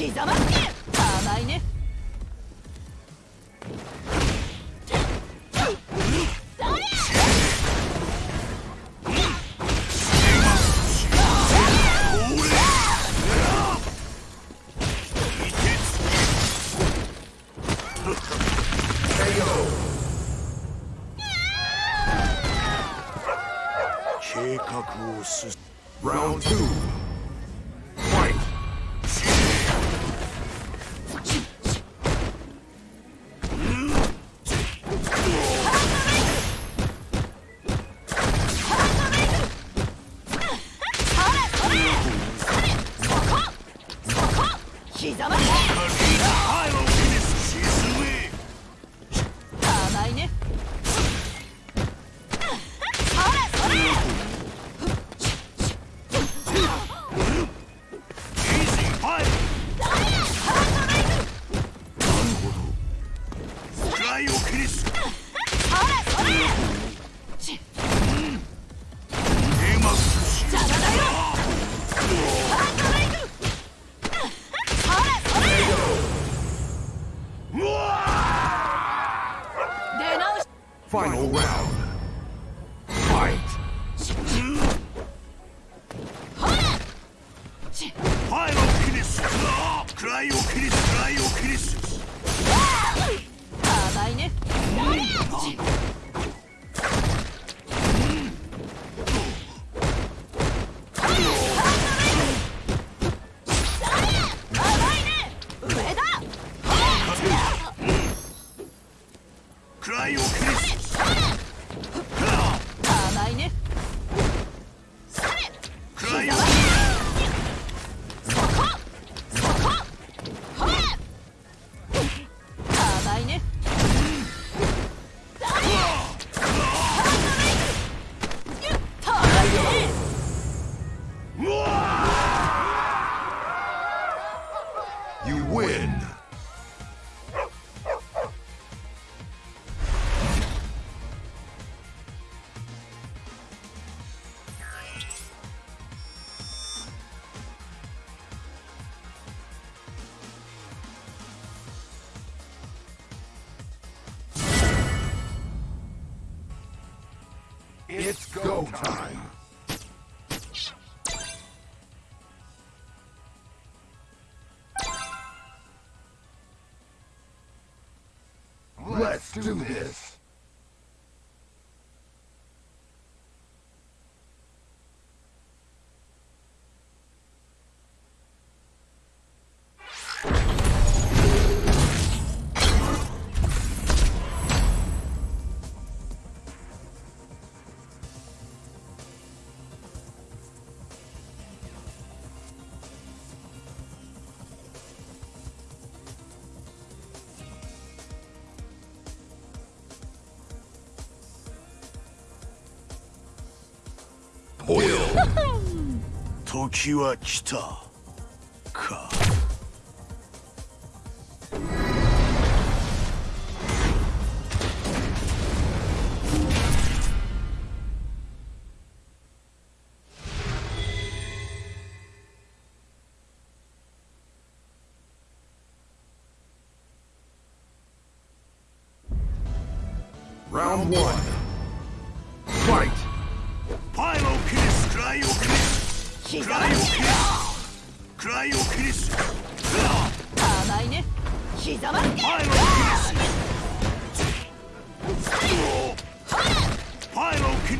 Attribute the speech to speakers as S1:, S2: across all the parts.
S1: 刻ま甘いね。
S2: go, time. Let's do this.
S3: 時は来た。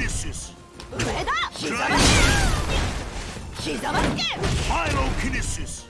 S1: Pyrokinesis. Pyrokinesis.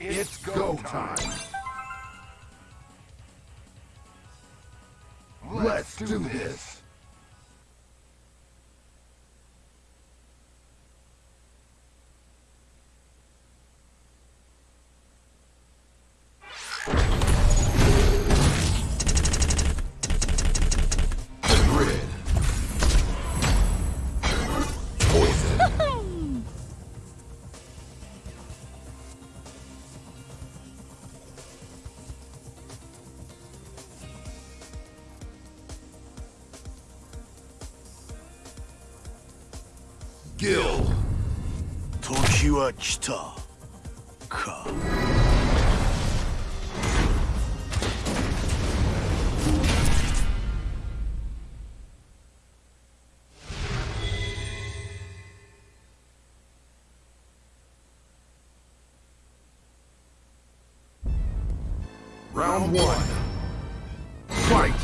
S1: It's go time! Let's do this!
S4: Durachta ka.
S1: Round one. Fight!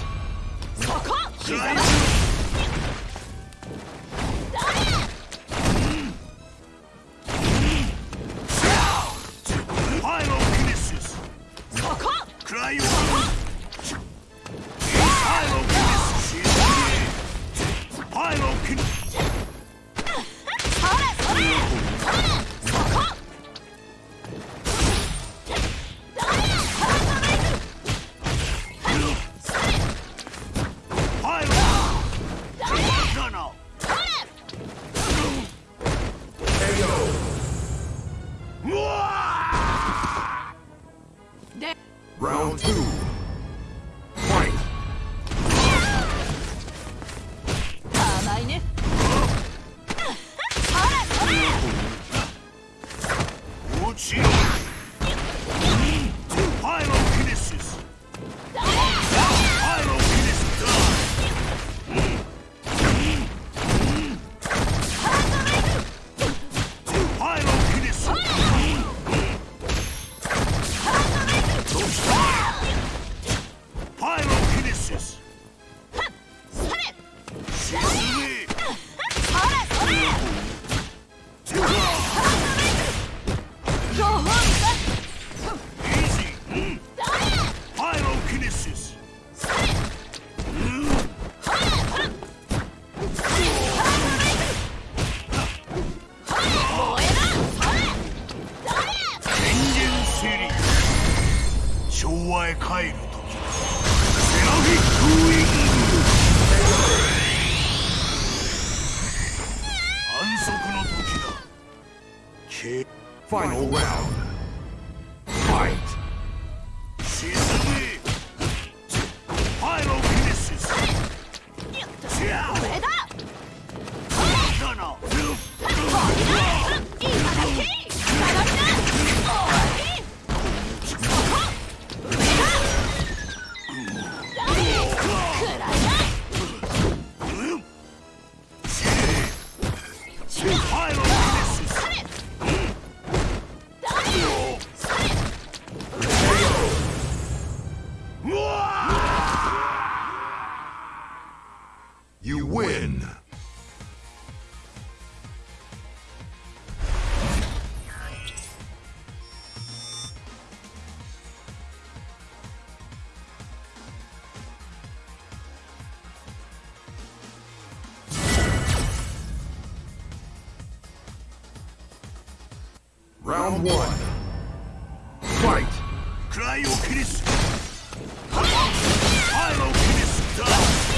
S5: Final round. Round one. Fight!
S1: Cryo Chris! Hilo Chris!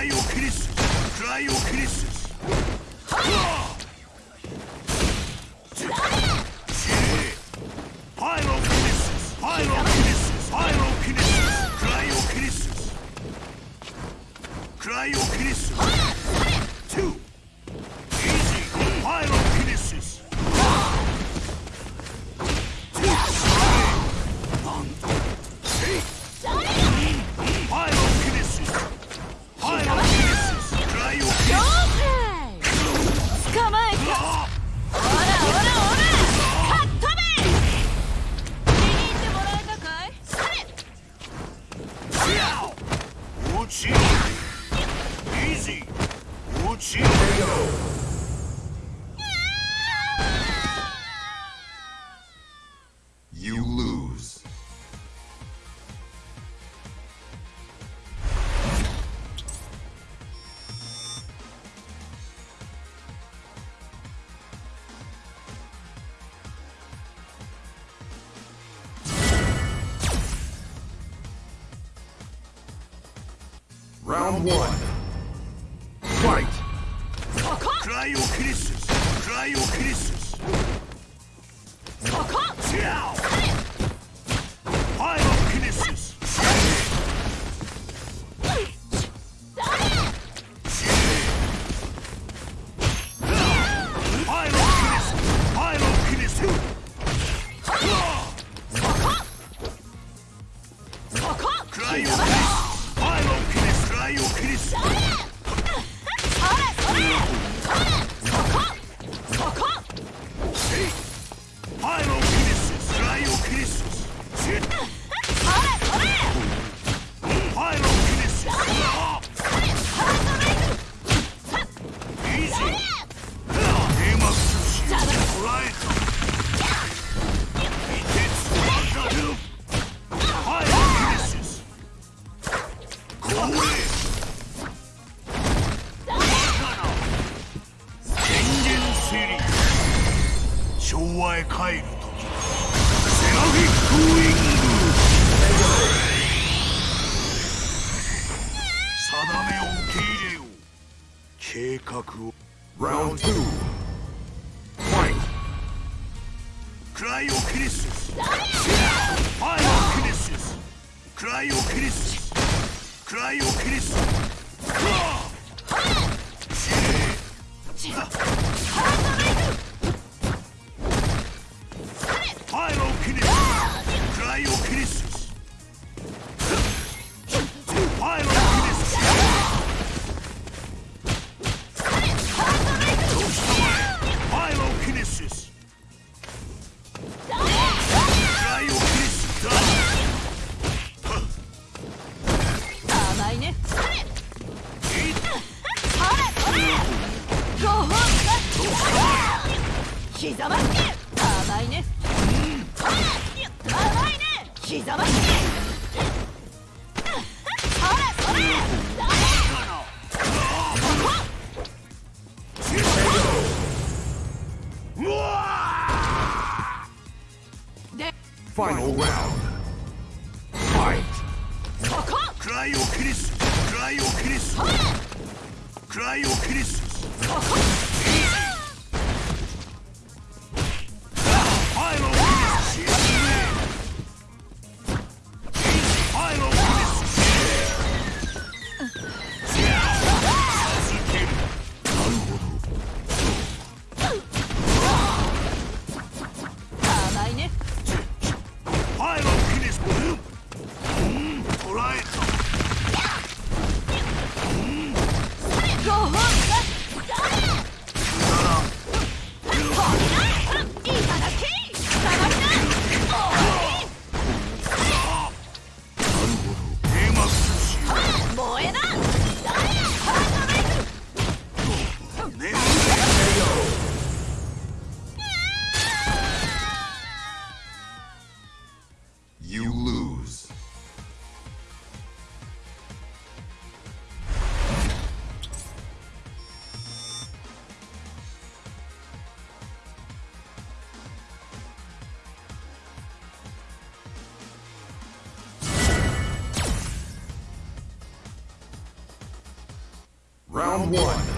S1: ライオクリスクライオク
S4: リス
S1: Round one. Fight!
S4: Cryo Crisis!
S1: Cryo Crisis! Alliance. One.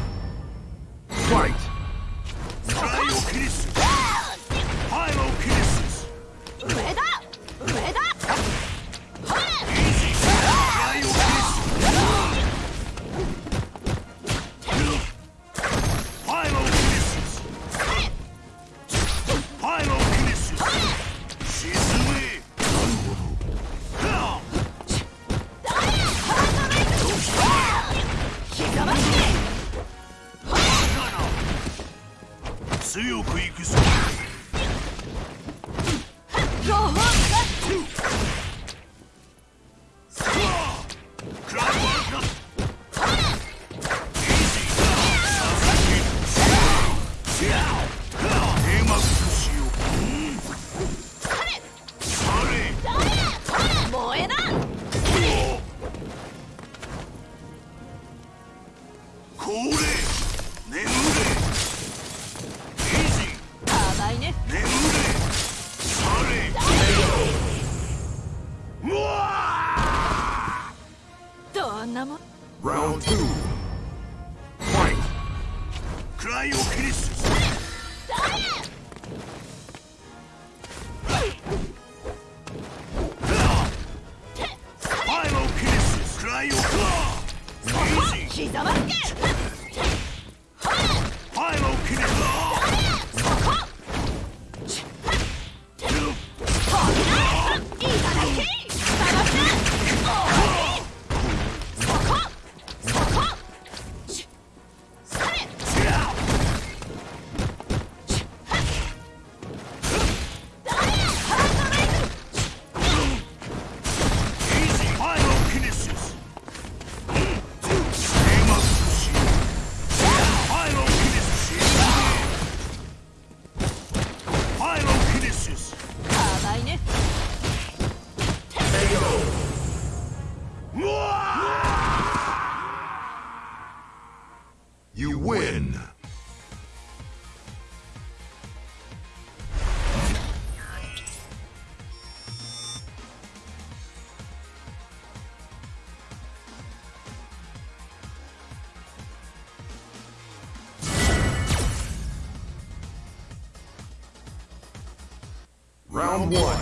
S1: Round two. One.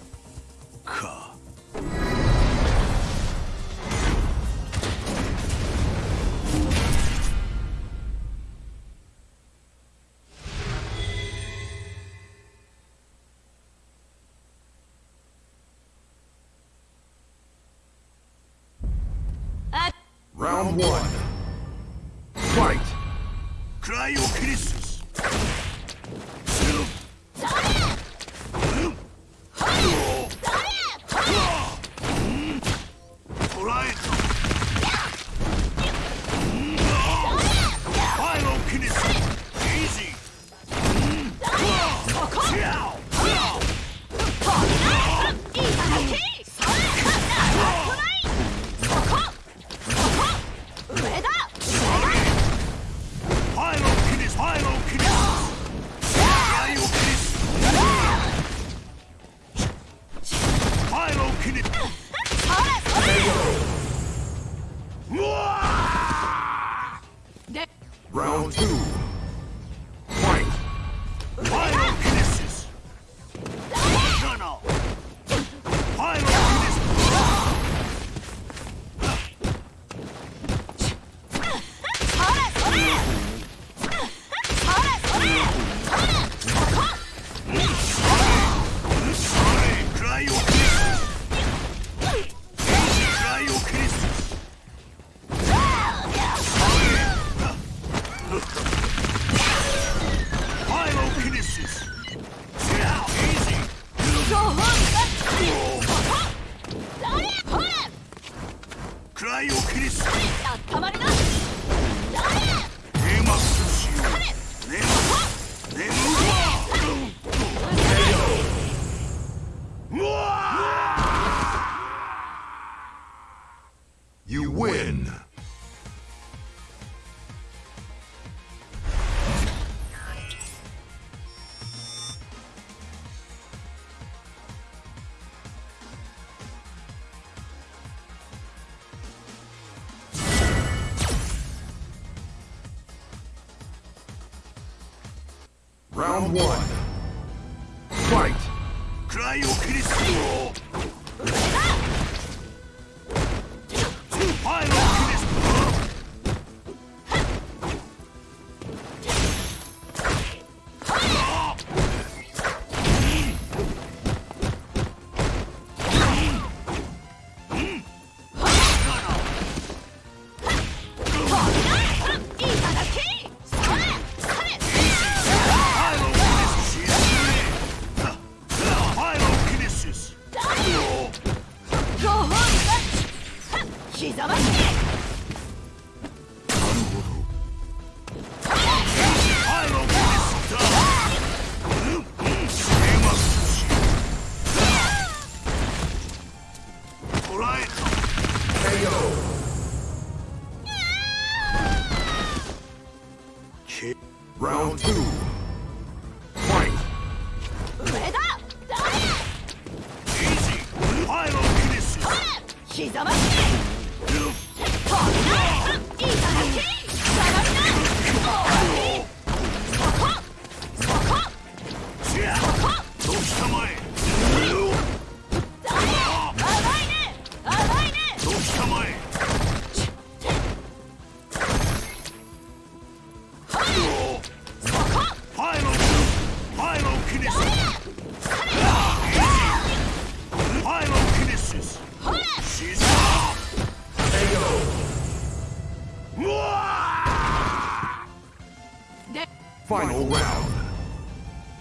S1: Final round.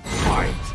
S1: Fight.